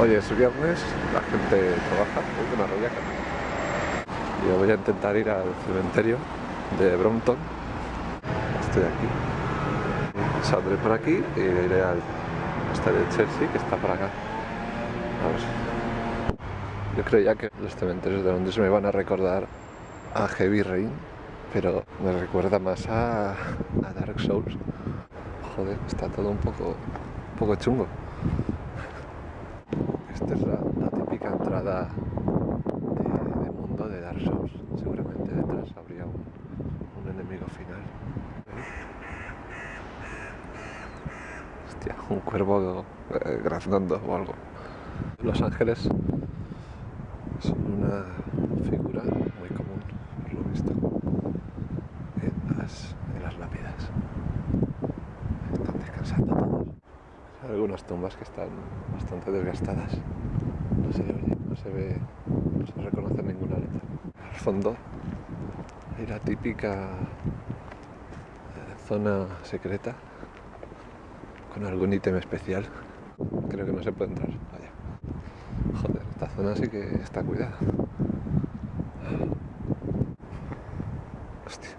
Hoy es viernes, la gente trabaja, uy, una rollaca. Yo voy a intentar ir al cementerio de Brompton. Estoy aquí. Saldré por aquí y iré al estadio de Chelsea, que está por acá. A ver. Yo creía que los cementerios de Londres me van a recordar a Heavy Rain, pero me recuerda más a, a Dark Souls. Joder, está todo un poco, un poco chungo. Esta es la, típica entrada de, mundo de Dark Souls. Seguramente detrás habría un, un enemigo final. Hostia, un cuervo eh, graznando o algo. Los ángeles son una figura muy común, por lo visto, en las, en las lápidas. Están descansando todos. Hay algunas tumbas que están bastante desgastadas. No se no se ve, no se reconoce ninguna letra. Al fondo hay la típica eh, zona secreta con algún ítem especial. Creo que no se puede entrar. Joder, esta zona sí que está cuidada. Hostia,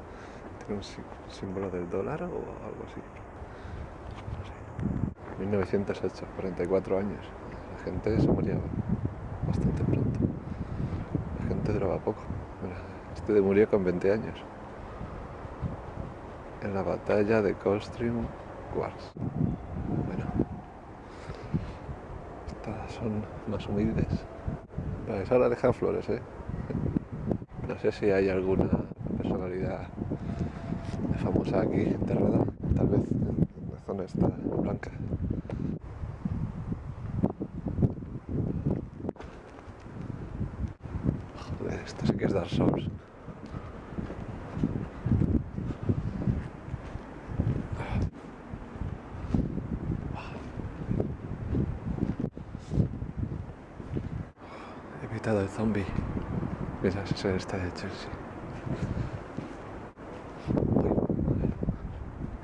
tiene un sí- símbolo del dólar o algo así. No sé. 1908, 44 años. La gente se moría bastante pronto. La gente duraba poco. Este murió con 20 años. En la batalla de Coldstream Wars. Bueno. Estas son más humildes. Pues ahora dejan flores, ¿eh? No sé si hay alguna personalidad famosa aquí enterrada. Tal vez en la zona esta blanca. Joder, esto sí que es Dark Souls. He evitado el zombie. Mira, ese es estadio de Chelsea. Uy,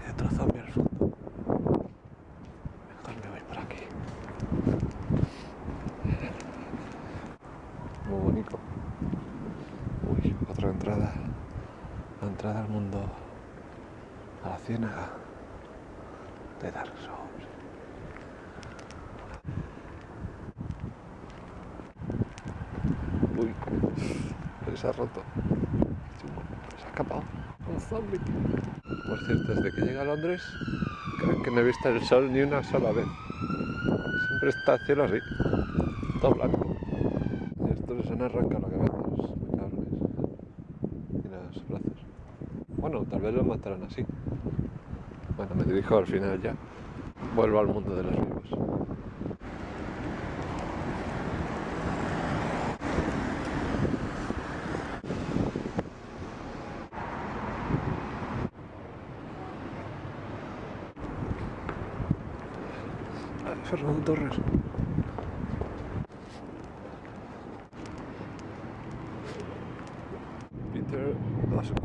Hay otro zombie al fondo. Mejor me voy por aquí. Muy bonito. Uy, otra entrada. La entrada al mundo. A la ciénaga. De Dark Souls. Uy, se ha roto. Se ha escapado. Un zombie. Por cierto, desde que llegué a Londres, creo que no he visto el sol ni una sola vez. Siempre está el cielo así, todo blanco. Y estos les han arrancado la cabeza, los. Y los brazos. Bueno, tal vez lo matarán así. Bueno, me dirijo al final ya. Vuelvo al mundo de los vivos. Ay, Fernando Torres. Peter Lasco.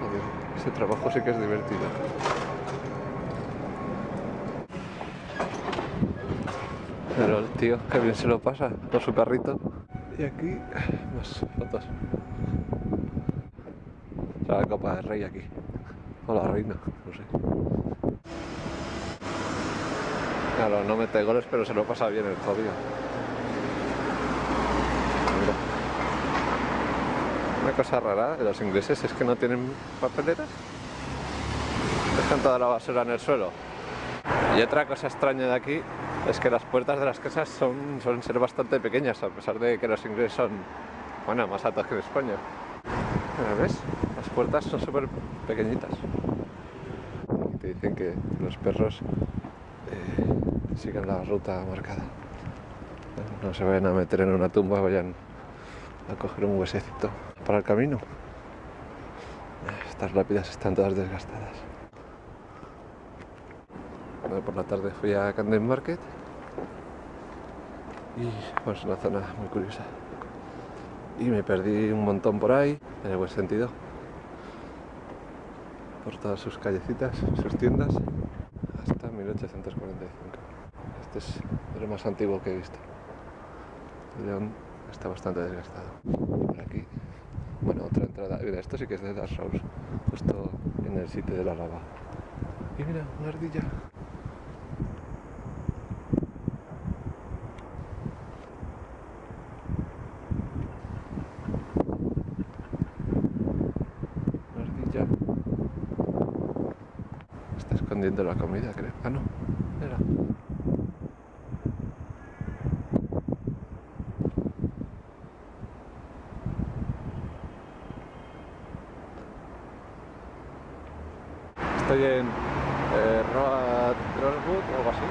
Joder, ese trabajo sí que es divertido. Pero el tío, que bien se lo pasa con su carrito. Y aquí, más fotos. Está la copa del rey aquí. O la reina, no. Claro, no mete goles, pero se lo pasa bien el jodido. Una cosa rara de los ingleses es que no tienen papeleras. Dejan toda la basura en el suelo. Y otra cosa extraña de aquí es que las puertas de las casas son, suelen ser bastante pequeñas, a pesar de que los ingleses son, bueno, más altos que en España. ¿Ves? Las puertas son súper pequeñitas. Dicen que los perros eh, sigan la ruta marcada. No se vayan a meter en una tumba, vayan a coger un huesecito para el camino. Estas lápidas están todas desgastadas. Por la tarde fui a Camden Market y bueno, es una zona muy curiosa. Y me perdí un montón por ahí, en el buen sentido. Por todas sus callecitas, sus tiendas, hasta mi 1845. Este es lo más antiguo que he visto. El león está bastante desgastado. Por aquí, bueno, otra entrada. Mira, esto sí que es de Dark Souls, justo en el sitio de la lava. Y mira, una ardilla. Una ardilla. Escondiendo la comida, creo. Ah, no. Era. Estoy en eh, Road Crosswood o algo así.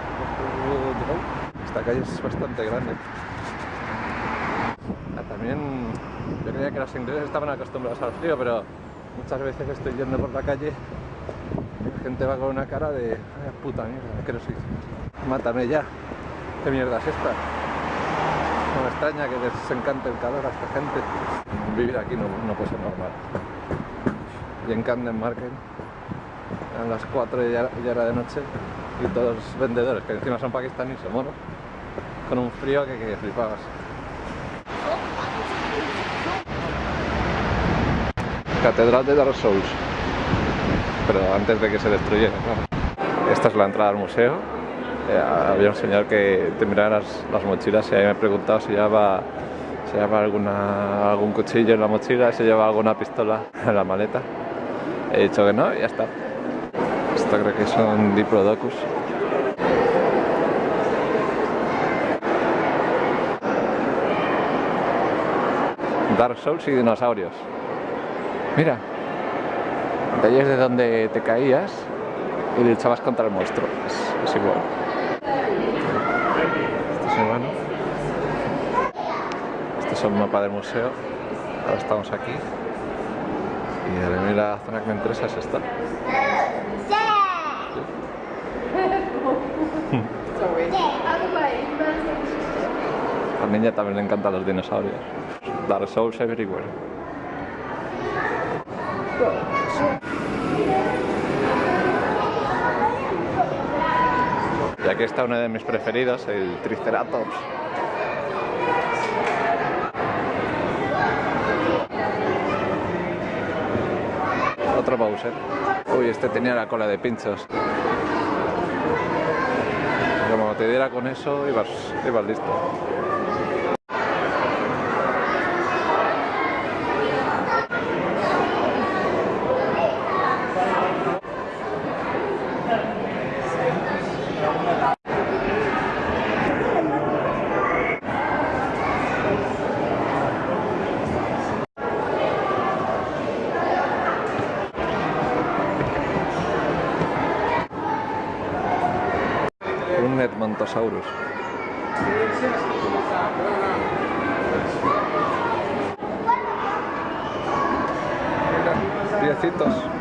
Esta calle es bastante grande. Ah, también yo creía que los ingleses estaban acostumbrados al frío, pero muchas veces estoy yendo por la calle gente va con una cara de "Ay, puta mierda, que no. Mátame ya. ¿Qué mierda es esta? No me extraña que les encante el calor a esta gente. Vivir aquí no, no puede ser normal. Y en Camden Market eran las 4 y ya, ya de noche y todos los vendedores, que encima son pakistaníes o monos, con un frío que, que flipabas. Catedral de Dark Souls. Pero antes de que se destruyera. Esta es la entrada al museo. Eh, había un señor que te miraba las, las mochilas y ahí me he preguntado si llevaba, si llevaba algún cuchillo en la mochila, si llevaba alguna pistola en la maleta. He dicho que no y ya está. Esto creo que son diplodocus. Dark Souls y dinosaurios. Mira, de ahí es de donde te caías y luchabas contra el monstruo. Es, es igual. Este es humano. Este es el mapa del museo. Ahora estamos aquí. Y a mí la zona que me interesa es esta. A la niña también le encantan los dinosaurios. Dark Souls everywhere. Y aquí está uno de mis preferidos, el Triceratops. Otro Bowser. Uy, este tenía la cola de pinchos. Como te diera con eso, ibas, ibas listo. Mira, piecitos.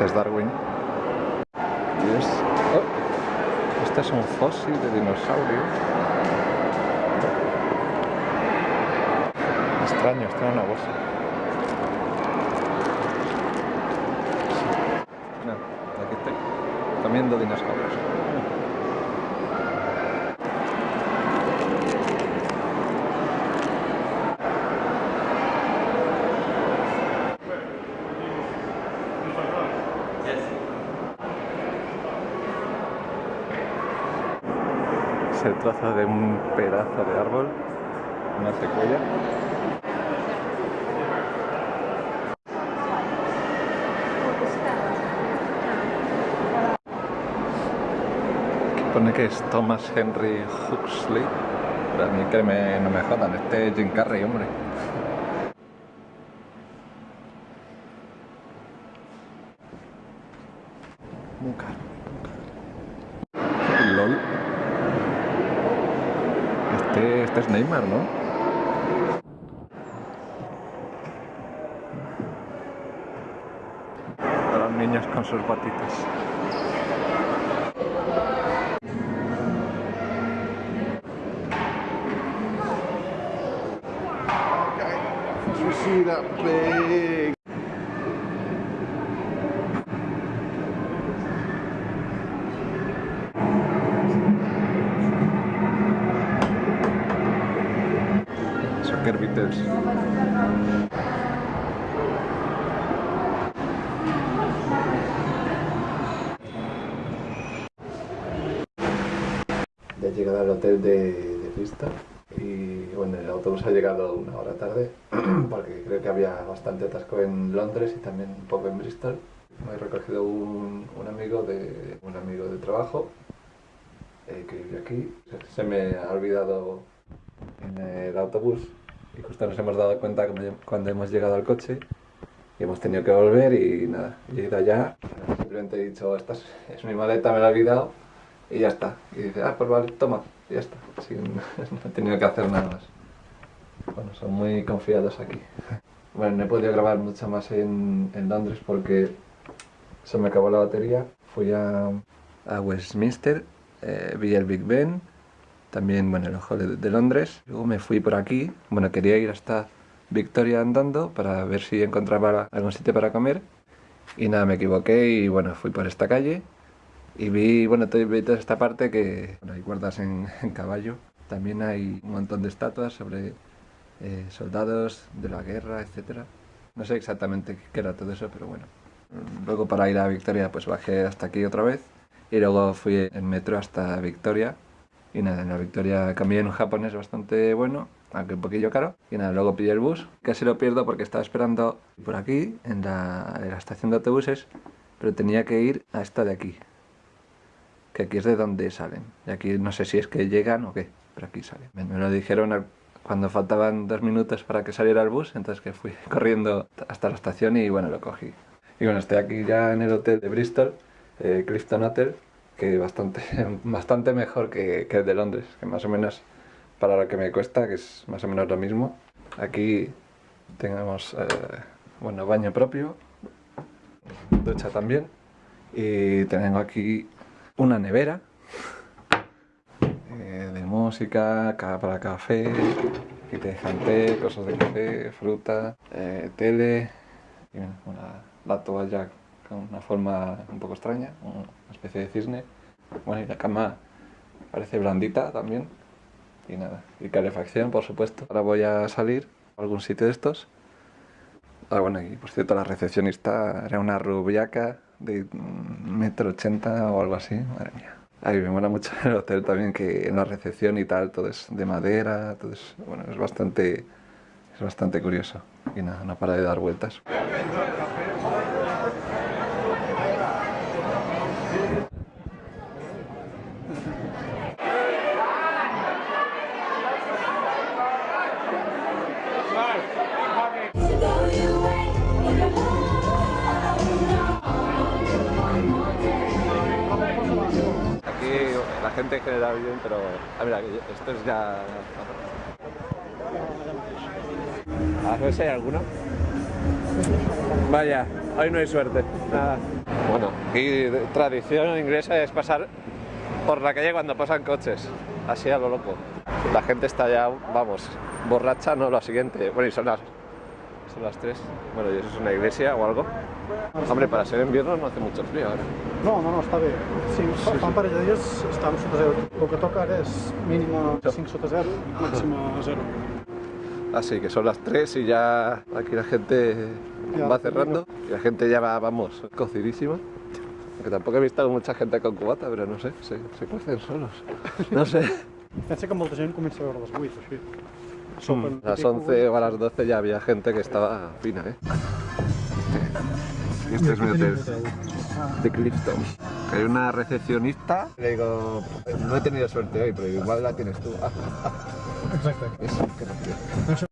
Este es Darwin. Y es... oh, este es un fósil de dinosaurio. Extraño, está en una bolsa. Mira, aquí estoy. Comiendo dinosaurios. Es el trozo de un pedazo de árbol, una. Aquí pone que es Thomas Henry Huxley. Pero a mí que no me jodan, este es Jim Carrey, hombre. es Neymar, ¿no? A los niños con sus batitas. Ya he llegado al hotel de, de Bristol y bueno, el autobús ha llegado una hora tarde porque creo que había bastante atasco en Londres y también un poco en Bristol. Me he recogido un, amigo de un amigo de trabajo eh, que vive aquí. Se me ha olvidado en el autobús y justo nos hemos dado cuenta cuando- hemos llegado al coche y hemos tenido que volver y nada, he ido allá, simplemente he dicho, esta es, es mi maleta, me la he olvidado y ya está. Y dice, ah, pues vale, toma, y ya está. Sin- no he tenido que hacer nada más. Bueno, son muy confiados aquí. Bueno, no he podido grabar mucho más en, en Londres porque se me acabó la batería. Fui a, a Westminster, eh, vi el Big Ben, también, bueno, el Ojo de, Londres. Luego me fui por aquí. Bueno, quería ir hasta Victoria andando para ver si encontraba algún sitio para comer. Y nada, me equivoqué y bueno, fui por esta calle y vi, bueno, vi toda esta parte que hay guardas en, caballo. También hay un montón de estatuas sobre eh, soldados de la guerra, etcétera. No sé exactamente qué era todo eso, pero bueno. Luego para ir a Victoria pues bajé hasta aquí otra vez y luego fui en metro hasta Victoria. Y nada, en la Victoria cambié en un japonés bastante bueno, aunque un poquillo caro. Y nada, luego pillé el bus. Casi lo pierdo porque estaba esperando por aquí, en la, en la estación de autobuses, pero tenía que ir a esta de aquí, que aquí es de donde salen. Y aquí no sé si es que llegan o qué, pero aquí salen. Me, lo dijeron cuando faltaban dos minutos para que saliera el bus, entonces que fui corriendo hasta la estación y bueno, lo cogí. Y bueno, estoy aquí ya en el hotel de Bristol, eh, Clifton Hotel, que bastante, bastante mejor que, que el de Londres, que más o menos para lo que me cuesta, que es más o menos lo mismo. Aquí tenemos, eh, bueno, baño propio, ducha también, y tengo aquí una nevera eh, de música, ca- para café, aquí te cosas de café, fruta, eh, tele, una, la toalla una forma un poco extraña, una especie de cisne. Bueno, y la cama parece blandita también. Y nada, y calefacción, por supuesto. Ahora voy a salir a algún sitio de estos. Ah, bueno, y por cierto, la recepcionista era una rubiaca de metro ochenta o algo así. Madre mía. Ay, me mola mucho el hotel también, que en la recepción y tal, todo es de madera, todo es, bueno, es bastante, es bastante curioso. Y nada, no para de dar vueltas. Bien, pero... Ah, mira, esto es ya... A ver si hay alguno. Vaya, hoy no hay suerte. Nada. Bueno, aquí tradición inglesa es pasar por la calle cuando pasan coches. Así a lo loco. La gente está ya, vamos, borracha, no, lo siguiente. Bueno, y son las, son las 3. Bueno, ¿y eso es una iglesia o algo? Hombre, para ser invierno no hace mucho frío ahora. No, no, no, està bé. Sí, fa, fa un parell de dies estàvem sota zero. El que toca ara és mínima 5 sota zero, màxima 0. Así que son las 3 y ya aquí la gente Ya, va cerrando y la gente ya va, vamos, cocidísima. Aunque tampoco he visto mucha gente con cubata, pero no sé, se, se cuecen solos. No sé. Pensa que molta gent comença a veure les 8, així. A las 11 o a las 12 ya había gente que estaba fina, ¿eh? Este es mi hotel de Clifton. Hay una recepcionista. Le digo, no he tenido suerte hoy, pero igual la tienes tú. Exacte. Eso, quiero.